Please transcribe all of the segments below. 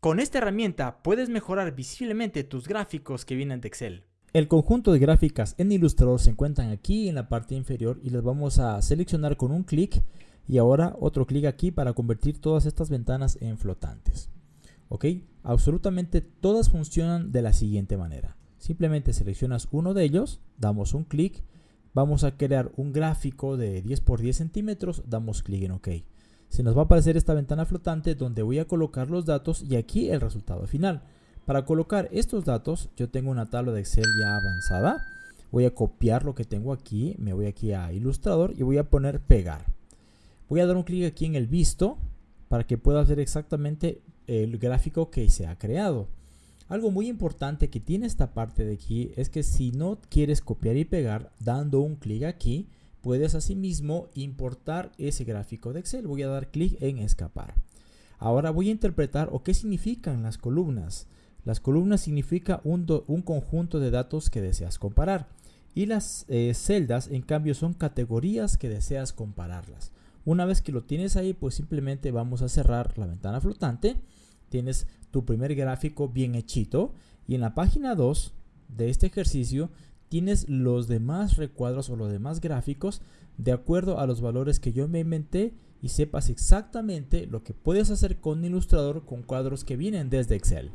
Con esta herramienta puedes mejorar visiblemente tus gráficos que vienen de Excel. El conjunto de gráficas en Illustrator se encuentran aquí en la parte inferior y las vamos a seleccionar con un clic y ahora otro clic aquí para convertir todas estas ventanas en flotantes. ¿Ok? Absolutamente todas funcionan de la siguiente manera. Simplemente seleccionas uno de ellos, damos un clic, vamos a crear un gráfico de 10 por 10 centímetros, damos clic en OK. Se nos va a aparecer esta ventana flotante donde voy a colocar los datos y aquí el resultado final. Para colocar estos datos, yo tengo una tabla de Excel ya avanzada. Voy a copiar lo que tengo aquí, me voy aquí a Illustrator y voy a poner pegar. Voy a dar un clic aquí en el visto para que pueda ver exactamente el gráfico que se ha creado. Algo muy importante que tiene esta parte de aquí es que si no quieres copiar y pegar, dando un clic aquí, puedes asimismo importar ese gráfico de Excel. Voy a dar clic en escapar. Ahora voy a interpretar o qué significan las columnas. Las columnas significa un, conjunto de datos que deseas comparar. Y las eh, celdas, en cambio, son categorías que deseas compararlas. Una vez que lo tienes ahí, pues simplemente vamos a cerrar la ventana flotante tienes tu primer gráfico bien hechito y en la página 2 de este ejercicio tienes los demás recuadros o los demás gráficos de acuerdo a los valores que yo me inventé y sepas exactamente lo que puedes hacer con Illustrator con cuadros que vienen desde Excel.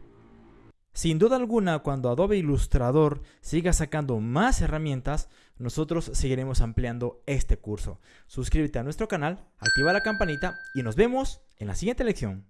Sin duda alguna, cuando Adobe Illustrator siga sacando más herramientas, nosotros seguiremos ampliando este curso. Suscríbete a nuestro canal, activa la campanita y nos vemos en la siguiente lección.